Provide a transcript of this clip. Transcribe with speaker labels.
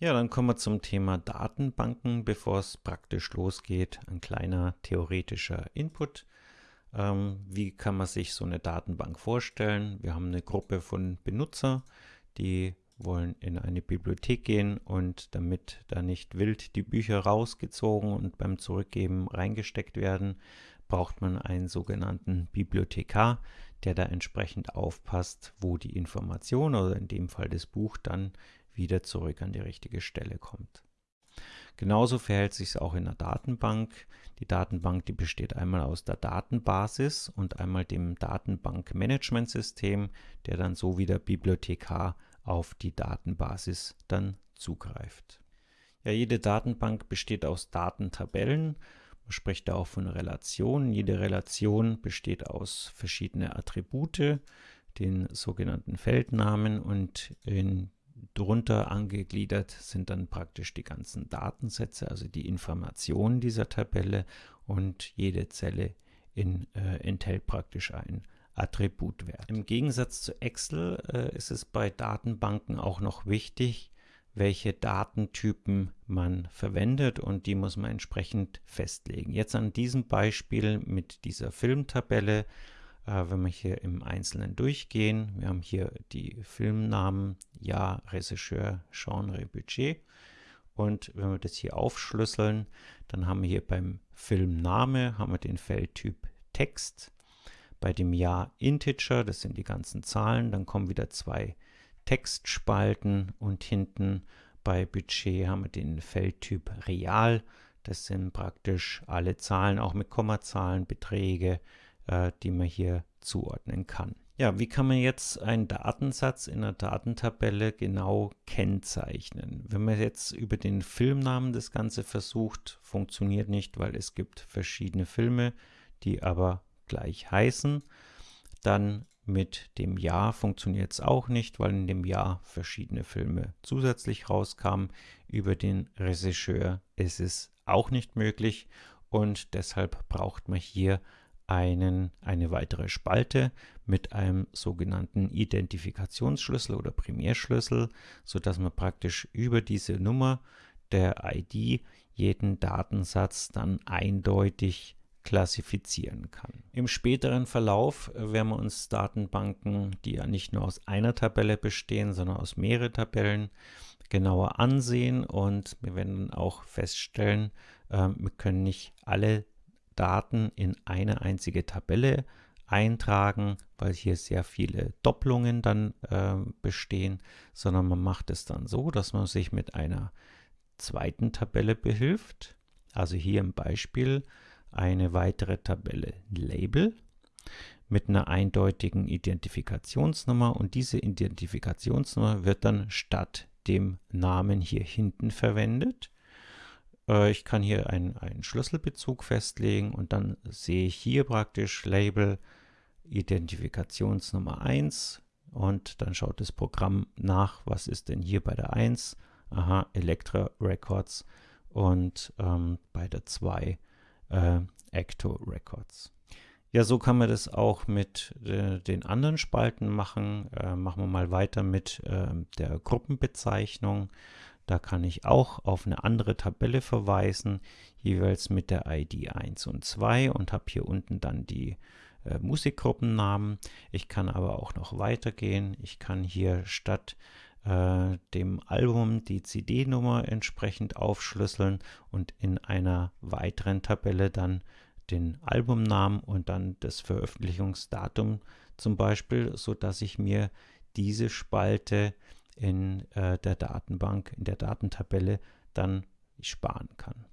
Speaker 1: Ja, dann kommen wir zum Thema Datenbanken, bevor es praktisch losgeht. Ein kleiner theoretischer Input. Ähm, wie kann man sich so eine Datenbank vorstellen? Wir haben eine Gruppe von Benutzer, die wollen in eine Bibliothek gehen und damit da nicht wild die Bücher rausgezogen und beim Zurückgeben reingesteckt werden, braucht man einen sogenannten Bibliothekar, der da entsprechend aufpasst, wo die Information oder in dem Fall das Buch dann wieder zurück an die richtige Stelle kommt. Genauso verhält sich es auch in der Datenbank. Die Datenbank, die besteht einmal aus der Datenbasis und einmal dem Datenbankmanagementsystem, der dann so wie der Bibliothekar auf die Datenbasis dann zugreift. Ja, jede Datenbank besteht aus Datentabellen. Man spricht da auch von Relationen. Jede Relation besteht aus verschiedenen Attribute, den sogenannten Feldnamen und in Drunter angegliedert sind dann praktisch die ganzen Datensätze, also die Informationen dieser Tabelle und jede Zelle in, äh, enthält praktisch ein Attributwert. Im Gegensatz zu Excel äh, ist es bei Datenbanken auch noch wichtig, welche Datentypen man verwendet und die muss man entsprechend festlegen. Jetzt an diesem Beispiel mit dieser Filmtabelle wenn wir hier im Einzelnen durchgehen, wir haben hier die Filmnamen, Jahr, Regisseur, Genre, Budget. Und wenn wir das hier aufschlüsseln, dann haben wir hier beim Filmname haben wir den Feldtyp Text. Bei dem Jahr Integer, das sind die ganzen Zahlen, dann kommen wieder zwei Textspalten und hinten bei Budget haben wir den Feldtyp Real. Das sind praktisch alle Zahlen, auch mit Kommazahlen, Beträge, äh, die man hier zuordnen kann. Ja, wie kann man jetzt einen Datensatz in einer Datentabelle genau kennzeichnen? Wenn man jetzt über den Filmnamen das Ganze versucht, funktioniert nicht, weil es gibt verschiedene Filme, die aber gleich heißen. Dann mit dem Jahr funktioniert es auch nicht, weil in dem Jahr verschiedene Filme zusätzlich rauskamen. Über den Regisseur ist es auch nicht möglich und deshalb braucht man hier einen, eine weitere Spalte mit einem sogenannten Identifikationsschlüssel oder Primärschlüssel, sodass man praktisch über diese Nummer der ID jeden Datensatz dann eindeutig klassifizieren kann. Im späteren Verlauf werden wir uns Datenbanken, die ja nicht nur aus einer Tabelle bestehen, sondern aus mehreren Tabellen, genauer ansehen und wir werden auch feststellen, äh, wir können nicht alle Daten in eine einzige Tabelle eintragen, weil hier sehr viele Doppelungen dann äh, bestehen, sondern man macht es dann so, dass man sich mit einer zweiten Tabelle behilft. Also hier im Beispiel eine weitere Tabelle Label mit einer eindeutigen Identifikationsnummer und diese Identifikationsnummer wird dann statt dem Namen hier hinten verwendet ich kann hier einen, einen Schlüsselbezug festlegen und dann sehe ich hier praktisch Label Identifikationsnummer 1 und dann schaut das Programm nach, was ist denn hier bei der 1? Aha, Elektra Records und ähm, bei der 2 äh, Ecto Records. Ja, so kann man das auch mit äh, den anderen Spalten machen. Äh, machen wir mal weiter mit äh, der Gruppenbezeichnung. Da kann ich auch auf eine andere Tabelle verweisen, jeweils mit der ID 1 und 2 und habe hier unten dann die äh, Musikgruppennamen. Ich kann aber auch noch weitergehen. Ich kann hier statt äh, dem Album die CD-Nummer entsprechend aufschlüsseln und in einer weiteren Tabelle dann den Albumnamen und dann das Veröffentlichungsdatum zum Beispiel, so dass ich mir diese Spalte in äh, der Datenbank, in der Datentabelle dann sparen kann.